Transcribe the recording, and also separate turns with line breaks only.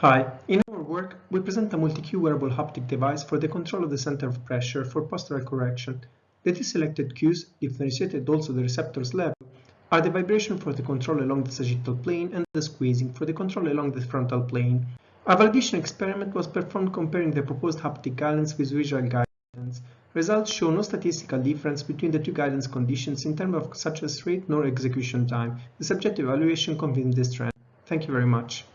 Hi, in our work, we present a multi-cue wearable haptic device for the control of the center of pressure for postural correction. The two selected cues, differentiated also the receptor's level, are the vibration for the control along the sagittal plane and the squeezing for the control along the frontal plane. A validation experiment was performed comparing the proposed haptic guidance with visual guidance. Results show no statistical difference between the two guidance conditions in terms of success rate nor execution time. The subjective evaluation confirmed this trend. Thank you very much.